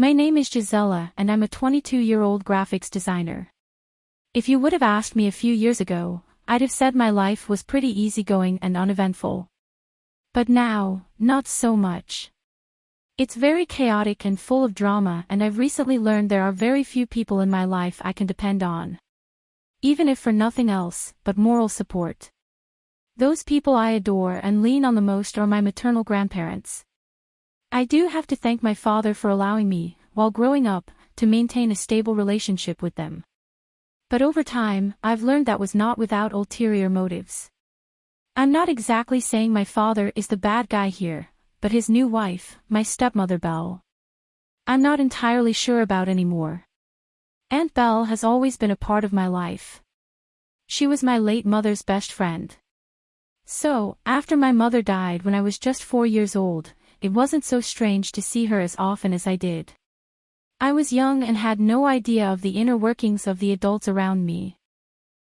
My name is Gisela and I'm a 22-year-old graphics designer. If you would have asked me a few years ago, I'd have said my life was pretty easygoing and uneventful. But now, not so much. It's very chaotic and full of drama and I've recently learned there are very few people in my life I can depend on. Even if for nothing else, but moral support. Those people I adore and lean on the most are my maternal grandparents. I do have to thank my father for allowing me, while growing up, to maintain a stable relationship with them. But over time, I've learned that was not without ulterior motives. I'm not exactly saying my father is the bad guy here, but his new wife, my stepmother Belle. I'm not entirely sure about anymore. Aunt Belle has always been a part of my life. She was my late mother's best friend. So, after my mother died when I was just four years old, it wasn't so strange to see her as often as I did. I was young and had no idea of the inner workings of the adults around me.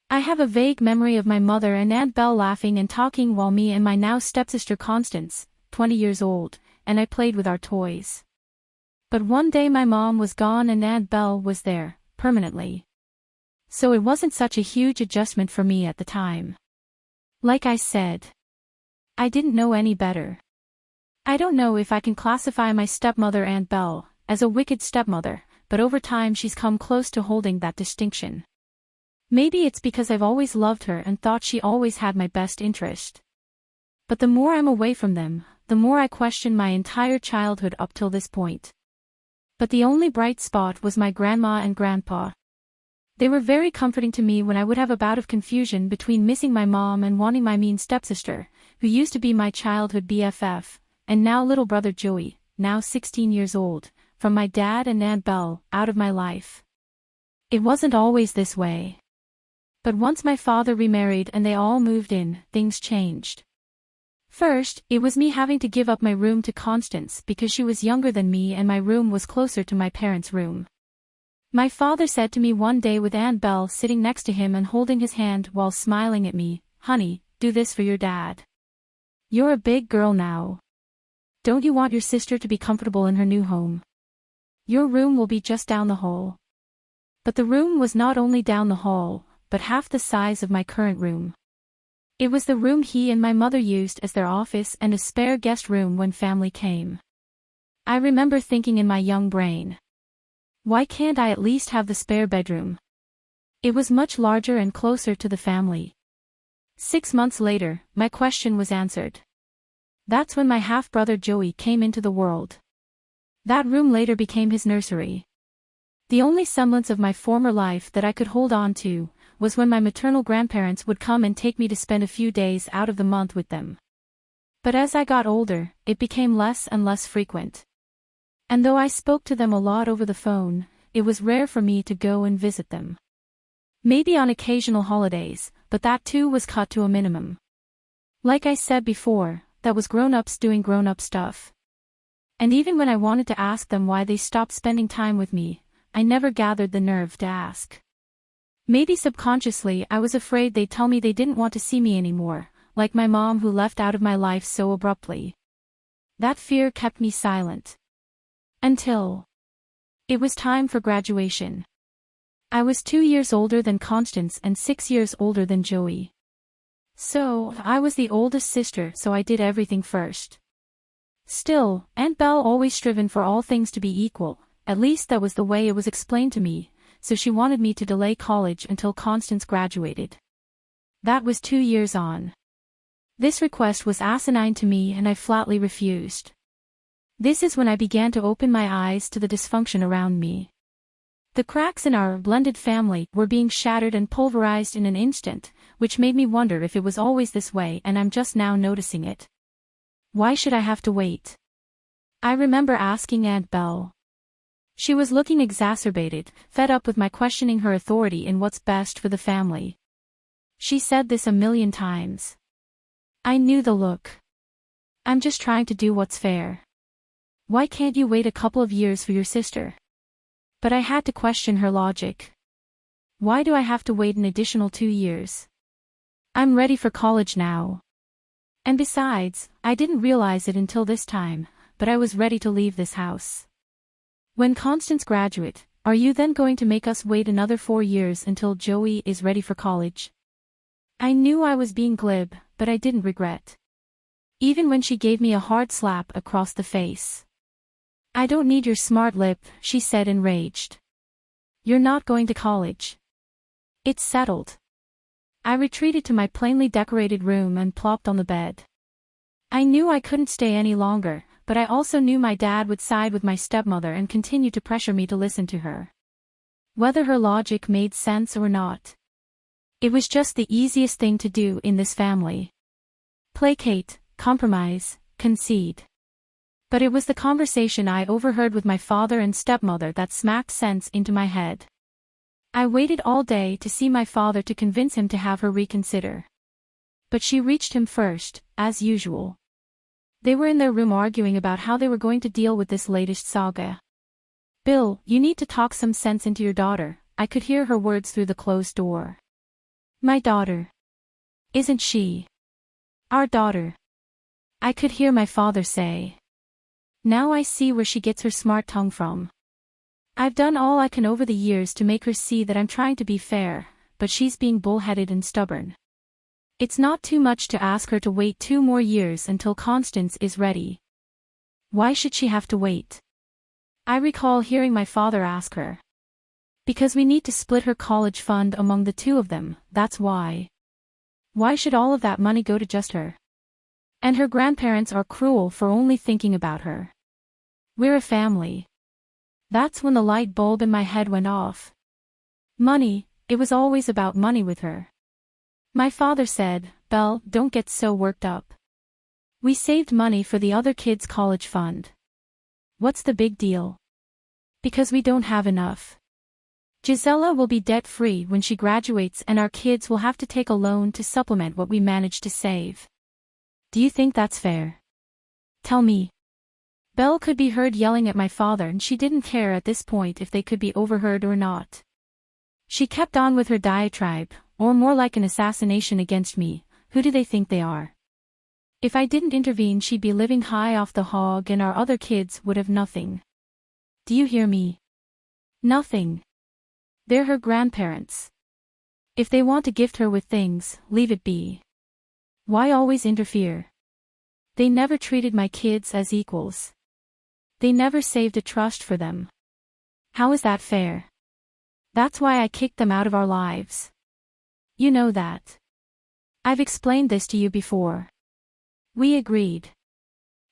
I have a vague memory of my mother and Aunt Belle laughing and talking while me and my now stepsister Constance, 20 years old, and I played with our toys. But one day my mom was gone and Aunt Belle was there, permanently. So it wasn't such a huge adjustment for me at the time. Like I said, I didn't know any better. I don't know if I can classify my stepmother Aunt Belle as a wicked stepmother, but over time she's come close to holding that distinction. Maybe it's because I've always loved her and thought she always had my best interest. But the more I'm away from them, the more I question my entire childhood up till this point. But the only bright spot was my grandma and grandpa. They were very comforting to me when I would have a bout of confusion between missing my mom and wanting my mean stepsister, who used to be my childhood BFF, and now little brother Joey, now 16 years old, from my dad and Aunt Belle, out of my life. It wasn't always this way. But once my father remarried and they all moved in, things changed. First, it was me having to give up my room to Constance because she was younger than me and my room was closer to my parents' room. My father said to me one day with Aunt Belle sitting next to him and holding his hand while smiling at me, Honey, do this for your dad. You're a big girl now. Don't you want your sister to be comfortable in her new home? Your room will be just down the hall. But the room was not only down the hall, but half the size of my current room. It was the room he and my mother used as their office and a spare guest room when family came. I remember thinking in my young brain. Why can't I at least have the spare bedroom? It was much larger and closer to the family. Six months later, my question was answered. That's when my half-brother Joey came into the world. That room later became his nursery. The only semblance of my former life that I could hold on to, was when my maternal grandparents would come and take me to spend a few days out of the month with them. But as I got older, it became less and less frequent. And though I spoke to them a lot over the phone, it was rare for me to go and visit them. Maybe on occasional holidays, but that too was cut to a minimum. Like I said before, that was grown-ups doing grown-up stuff. And even when I wanted to ask them why they stopped spending time with me, I never gathered the nerve to ask. Maybe subconsciously I was afraid they'd tell me they didn't want to see me anymore, like my mom who left out of my life so abruptly. That fear kept me silent. Until... It was time for graduation. I was two years older than Constance and six years older than Joey. So, I was the oldest sister so I did everything first. Still, Aunt Belle always striven for all things to be equal, at least that was the way it was explained to me, so she wanted me to delay college until Constance graduated. That was two years on. This request was asinine to me and I flatly refused. This is when I began to open my eyes to the dysfunction around me. The cracks in our blended family were being shattered and pulverized in an instant, which made me wonder if it was always this way and I'm just now noticing it. Why should I have to wait? I remember asking Aunt Belle. She was looking exacerbated, fed up with my questioning her authority in what's best for the family. She said this a million times. I knew the look. I'm just trying to do what's fair. Why can't you wait a couple of years for your sister? But I had to question her logic. Why do I have to wait an additional two years? I'm ready for college now. And besides, I didn't realize it until this time, but I was ready to leave this house. When Constance graduate, are you then going to make us wait another four years until Joey is ready for college? I knew I was being glib, but I didn't regret. Even when she gave me a hard slap across the face. I don't need your smart lip, she said enraged. You're not going to college. It's settled. I retreated to my plainly decorated room and plopped on the bed. I knew I couldn't stay any longer, but I also knew my dad would side with my stepmother and continue to pressure me to listen to her. Whether her logic made sense or not. It was just the easiest thing to do in this family. Placate, compromise, concede. But it was the conversation I overheard with my father and stepmother that smacked sense into my head. I waited all day to see my father to convince him to have her reconsider. But she reached him first, as usual. They were in their room arguing about how they were going to deal with this latest saga. Bill, you need to talk some sense into your daughter, I could hear her words through the closed door. My daughter. Isn't she? Our daughter. I could hear my father say. Now I see where she gets her smart tongue from. I've done all I can over the years to make her see that I'm trying to be fair, but she's being bullheaded and stubborn. It's not too much to ask her to wait two more years until Constance is ready. Why should she have to wait? I recall hearing my father ask her. Because we need to split her college fund among the two of them, that's why. Why should all of that money go to just her? And her grandparents are cruel for only thinking about her. We're a family. That's when the light bulb in my head went off. Money, it was always about money with her. My father said, Belle, don't get so worked up. We saved money for the other kids' college fund. What's the big deal? Because we don't have enough. Gisela will be debt-free when she graduates and our kids will have to take a loan to supplement what we managed to save. Do you think that's fair? Tell me. Belle could be heard yelling at my father and she didn't care at this point if they could be overheard or not. She kept on with her diatribe, or more like an assassination against me, who do they think they are? If I didn't intervene she'd be living high off the hog and our other kids would have nothing. Do you hear me? Nothing. They're her grandparents. If they want to gift her with things, leave it be. Why always interfere? They never treated my kids as equals. They never saved a trust for them. How is that fair? That's why I kicked them out of our lives. You know that. I've explained this to you before. We agreed.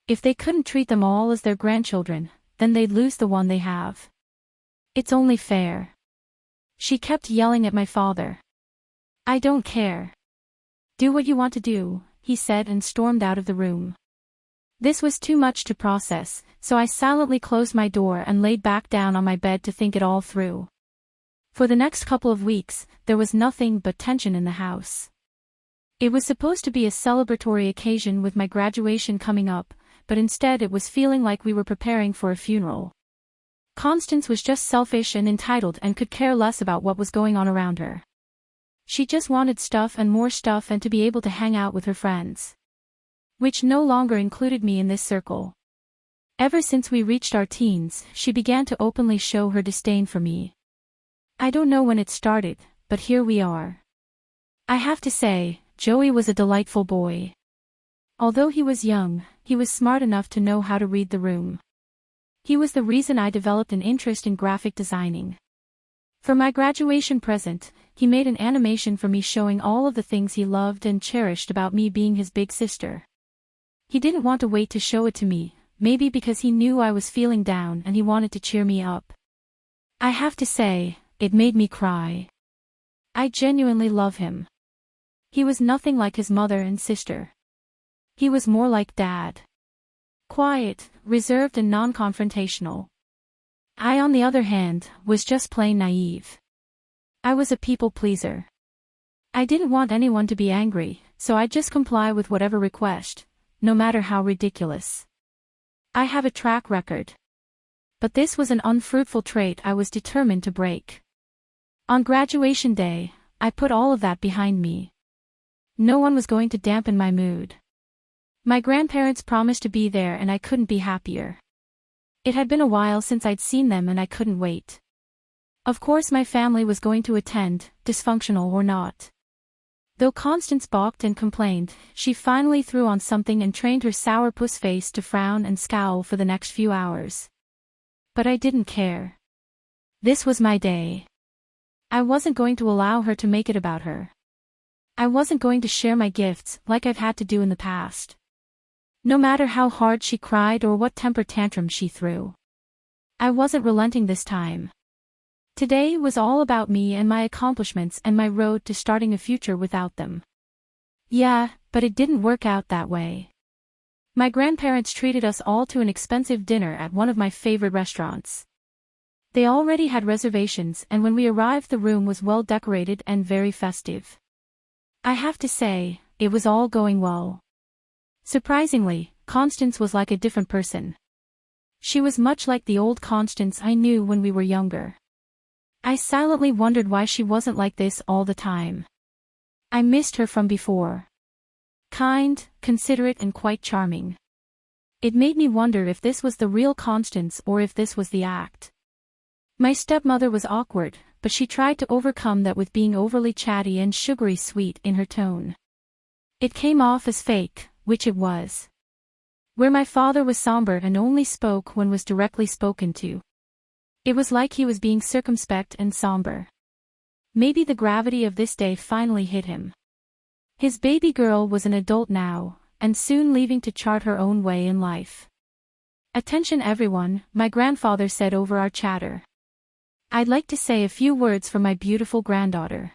If they couldn't treat them all as their grandchildren, then they'd lose the one they have. It's only fair. She kept yelling at my father. I don't care. Do what you want to do, he said and stormed out of the room. This was too much to process, so I silently closed my door and laid back down on my bed to think it all through. For the next couple of weeks, there was nothing but tension in the house. It was supposed to be a celebratory occasion with my graduation coming up, but instead it was feeling like we were preparing for a funeral. Constance was just selfish and entitled and could care less about what was going on around her. She just wanted stuff and more stuff and to be able to hang out with her friends. Which no longer included me in this circle. Ever since we reached our teens, she began to openly show her disdain for me. I don't know when it started, but here we are. I have to say, Joey was a delightful boy. Although he was young, he was smart enough to know how to read the room. He was the reason I developed an interest in graphic designing. For my graduation present, he made an animation for me showing all of the things he loved and cherished about me being his big sister. He didn't want to wait to show it to me, maybe because he knew I was feeling down and he wanted to cheer me up. I have to say, it made me cry. I genuinely love him. He was nothing like his mother and sister. He was more like dad. Quiet, reserved and non-confrontational. I on the other hand, was just plain naive. I was a people pleaser. I didn't want anyone to be angry, so I'd just comply with whatever request, no matter how ridiculous. I have a track record. But this was an unfruitful trait I was determined to break. On graduation day, I put all of that behind me. No one was going to dampen my mood. My grandparents promised to be there and I couldn't be happier. It had been a while since I'd seen them and I couldn't wait. Of course my family was going to attend, dysfunctional or not. Though Constance balked and complained, she finally threw on something and trained her sourpuss face to frown and scowl for the next few hours. But I didn't care. This was my day. I wasn't going to allow her to make it about her. I wasn't going to share my gifts like I've had to do in the past. No matter how hard she cried or what temper tantrum she threw. I wasn't relenting this time. Today was all about me and my accomplishments and my road to starting a future without them. Yeah, but it didn't work out that way. My grandparents treated us all to an expensive dinner at one of my favorite restaurants. They already had reservations and when we arrived the room was well decorated and very festive. I have to say, it was all going well. Surprisingly, Constance was like a different person. She was much like the old Constance I knew when we were younger. I silently wondered why she wasn't like this all the time. I missed her from before. Kind, considerate and quite charming. It made me wonder if this was the real Constance or if this was the act. My stepmother was awkward, but she tried to overcome that with being overly chatty and sugary sweet in her tone. It came off as fake, which it was. Where my father was somber and only spoke when was directly spoken to. It was like he was being circumspect and somber. Maybe the gravity of this day finally hit him. His baby girl was an adult now, and soon leaving to chart her own way in life. Attention everyone, my grandfather said over our chatter. I'd like to say a few words for my beautiful granddaughter.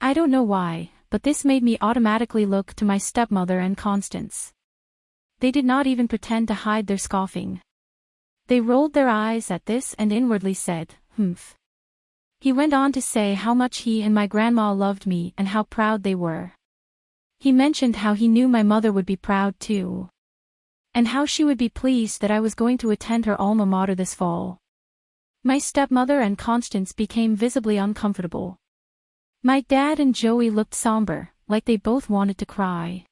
I don't know why, but this made me automatically look to my stepmother and Constance. They did not even pretend to hide their scoffing. They rolled their eyes at this and inwardly said, humph. He went on to say how much he and my grandma loved me and how proud they were. He mentioned how he knew my mother would be proud too. And how she would be pleased that I was going to attend her alma mater this fall. My stepmother and Constance became visibly uncomfortable. My dad and Joey looked somber, like they both wanted to cry.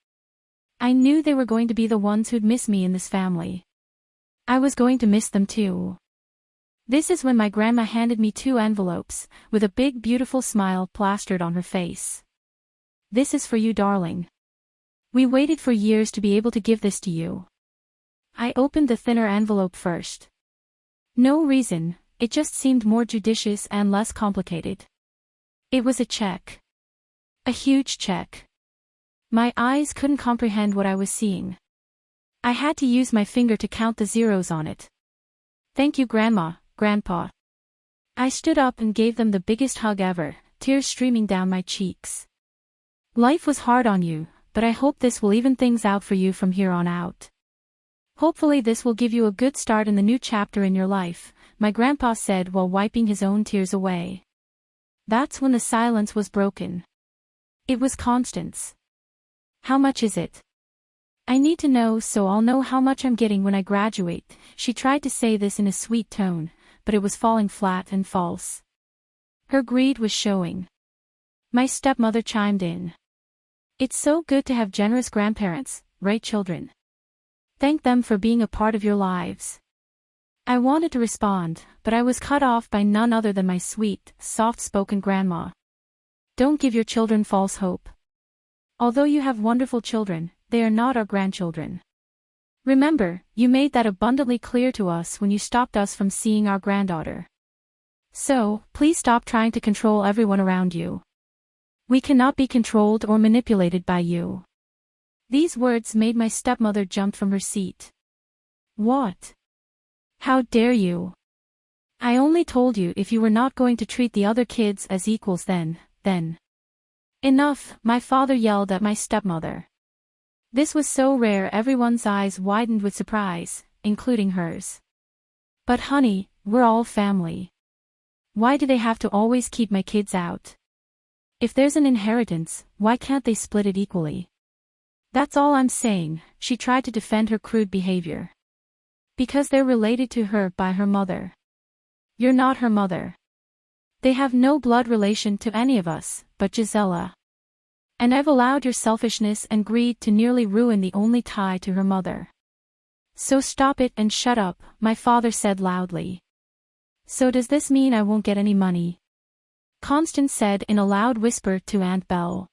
I knew they were going to be the ones who'd miss me in this family. I was going to miss them too. This is when my grandma handed me two envelopes, with a big beautiful smile plastered on her face. This is for you darling. We waited for years to be able to give this to you. I opened the thinner envelope first. No reason, it just seemed more judicious and less complicated. It was a check. A huge check. My eyes couldn't comprehend what I was seeing. I had to use my finger to count the zeros on it. Thank you Grandma, Grandpa. I stood up and gave them the biggest hug ever, tears streaming down my cheeks. Life was hard on you, but I hope this will even things out for you from here on out. Hopefully this will give you a good start in the new chapter in your life, my grandpa said while wiping his own tears away. That's when the silence was broken. It was Constance. How much is it? I need to know so I'll know how much I'm getting when I graduate. She tried to say this in a sweet tone, but it was falling flat and false. Her greed was showing. My stepmother chimed in. It's so good to have generous grandparents, right children? Thank them for being a part of your lives. I wanted to respond, but I was cut off by none other than my sweet, soft-spoken grandma. Don't give your children false hope. Although you have wonderful children, they are not our grandchildren. Remember, you made that abundantly clear to us when you stopped us from seeing our granddaughter. So, please stop trying to control everyone around you. We cannot be controlled or manipulated by you. These words made my stepmother jump from her seat. What? How dare you? I only told you if you were not going to treat the other kids as equals then, then. Enough, my father yelled at my stepmother. This was so rare everyone's eyes widened with surprise, including hers. But honey, we're all family. Why do they have to always keep my kids out? If there's an inheritance, why can't they split it equally? That's all I'm saying, she tried to defend her crude behavior. Because they're related to her by her mother. You're not her mother. They have no blood relation to any of us, but Gisela. And I've allowed your selfishness and greed to nearly ruin the only tie to her mother. So stop it and shut up, my father said loudly. So does this mean I won't get any money? Constance said in a loud whisper to Aunt Belle.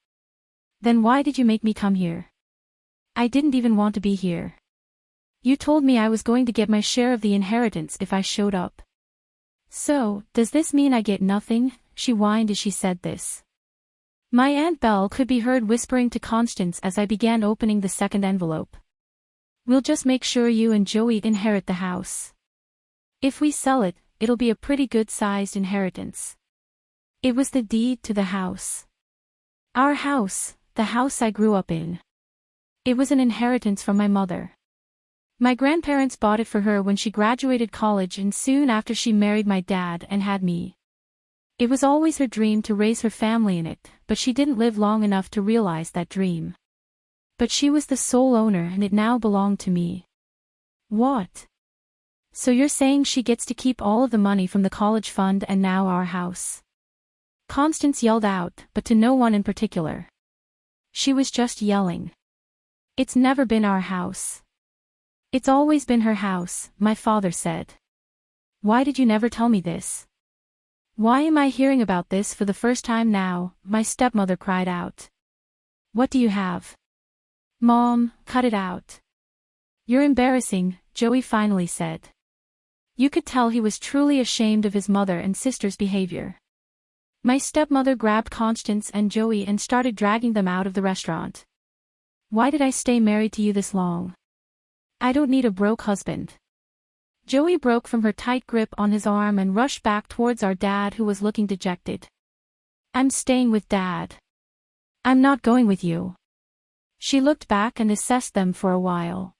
Then why did you make me come here? I didn't even want to be here. You told me I was going to get my share of the inheritance if I showed up. So, does this mean I get nothing? She whined as she said this. My Aunt Belle could be heard whispering to Constance as I began opening the second envelope. We'll just make sure you and Joey inherit the house. If we sell it, it'll be a pretty good-sized inheritance. It was the deed to the house. Our house, the house I grew up in. It was an inheritance from my mother. My grandparents bought it for her when she graduated college and soon after she married my dad and had me. It was always her dream to raise her family in it, but she didn't live long enough to realize that dream. But she was the sole owner and it now belonged to me. What? So you're saying she gets to keep all of the money from the college fund and now our house? Constance yelled out, but to no one in particular. She was just yelling. It's never been our house. It's always been her house, my father said. Why did you never tell me this? Why am I hearing about this for the first time now, my stepmother cried out. What do you have? Mom, cut it out. You're embarrassing, Joey finally said. You could tell he was truly ashamed of his mother and sister's behavior. My stepmother grabbed Constance and Joey and started dragging them out of the restaurant. Why did I stay married to you this long? I don't need a broke husband. Joey broke from her tight grip on his arm and rushed back towards our dad who was looking dejected. I'm staying with dad. I'm not going with you. She looked back and assessed them for a while.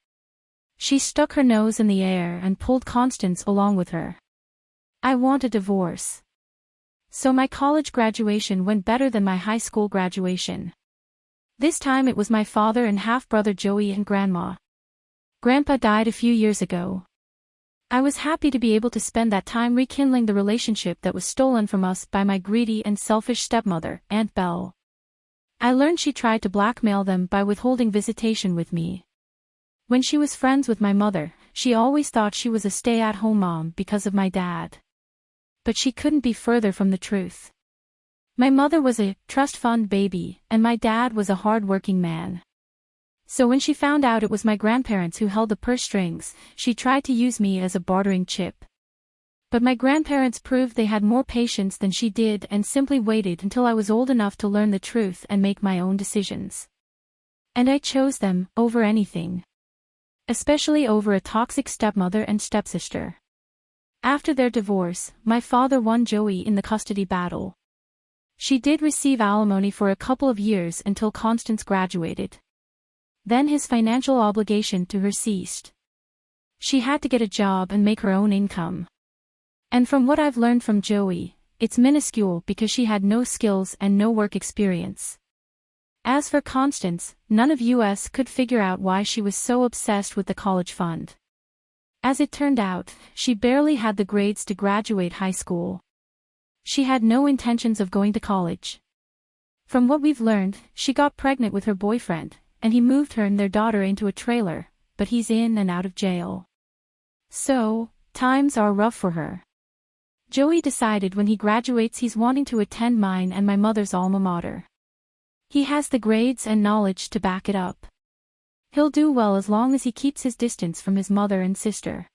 She stuck her nose in the air and pulled Constance along with her. I want a divorce. So my college graduation went better than my high school graduation. This time it was my father and half-brother Joey and grandma. Grandpa died a few years ago. I was happy to be able to spend that time rekindling the relationship that was stolen from us by my greedy and selfish stepmother, Aunt Belle. I learned she tried to blackmail them by withholding visitation with me. When she was friends with my mother, she always thought she was a stay-at-home mom because of my dad. But she couldn't be further from the truth. My mother was a trust fund baby, and my dad was a hard-working man. So when she found out it was my grandparents who held the purse strings, she tried to use me as a bartering chip. But my grandparents proved they had more patience than she did and simply waited until I was old enough to learn the truth and make my own decisions. And I chose them, over anything. Especially over a toxic stepmother and stepsister. After their divorce, my father won Joey in the custody battle. She did receive alimony for a couple of years until Constance graduated. Then his financial obligation to her ceased. She had to get a job and make her own income. And from what I've learned from Joey, it's minuscule because she had no skills and no work experience. As for Constance, none of US could figure out why she was so obsessed with the college fund. As it turned out, she barely had the grades to graduate high school. She had no intentions of going to college. From what we've learned, she got pregnant with her boyfriend, and he moved her and their daughter into a trailer, but he's in and out of jail. So, times are rough for her. Joey decided when he graduates he's wanting to attend mine and my mother's alma mater. He has the grades and knowledge to back it up. He'll do well as long as he keeps his distance from his mother and sister.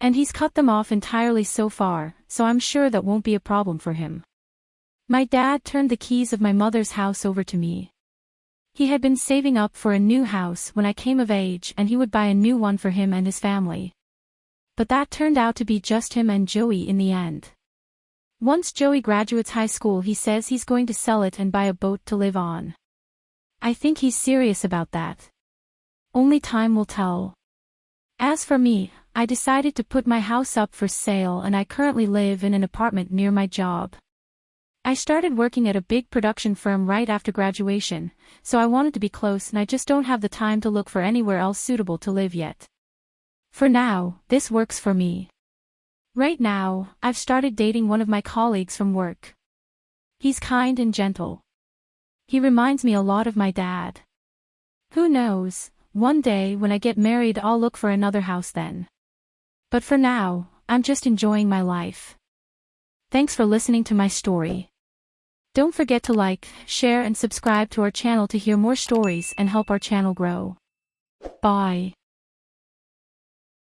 And he's cut them off entirely so far, so I'm sure that won't be a problem for him. My dad turned the keys of my mother's house over to me. He had been saving up for a new house when I came of age and he would buy a new one for him and his family. But that turned out to be just him and Joey in the end. Once Joey graduates high school he says he's going to sell it and buy a boat to live on. I think he's serious about that. Only time will tell. As for me, I decided to put my house up for sale and I currently live in an apartment near my job. I started working at a big production firm right after graduation, so I wanted to be close and I just don't have the time to look for anywhere else suitable to live yet. For now, this works for me. Right now, I've started dating one of my colleagues from work. He's kind and gentle. He reminds me a lot of my dad. Who knows, one day when I get married I'll look for another house then. But for now, I'm just enjoying my life. Thanks for listening to my story. Don't forget to like, share and subscribe to our channel to hear more stories and help our channel grow. Bye.